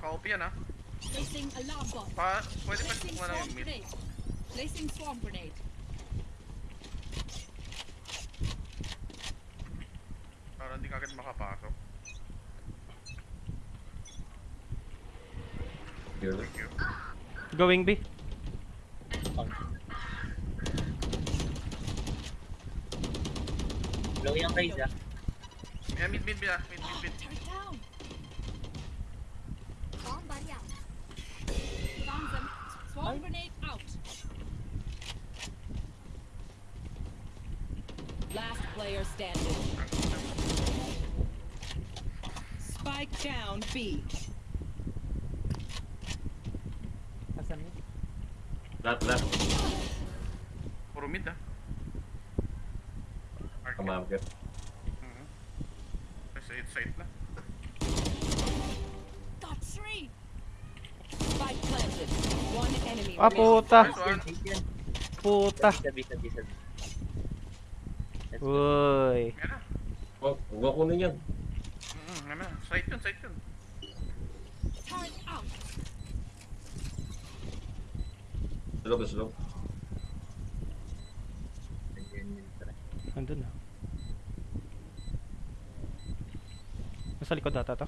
Naka-OP yan ah. Placing alarm bot. Pa, pwede pa ano swarm yung mid. grenade. Placing swarm grenade. Para hindi kagad makapasok. Thank you. Going B. Low yung raise ah. Yeah, mid, mid, mid, ah. mid, mid, mid. Swarm grenade out. Last player standing. Spike down B. Left, left. Por mid. Come on, I'm good. Mm -hmm. It's left. Enemy Ah, puta. Puta. Sabi, sabi, sabi. Uy. Yan na. Oh, huwag ko kunin yan. Mhm, yan na. Side yun, side yun. Slow, slow. Andun na. Nasa likod ata to.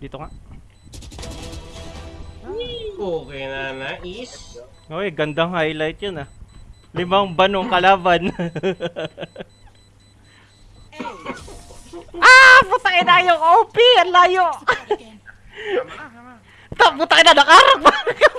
Dito nga. Okay na, nais. Uy, gandang highlight yun ah. Limang banong kalaban. ah! Putang ina yung OP! Ang layo! Tama na, tama na. Ta, putang ina, nakarang.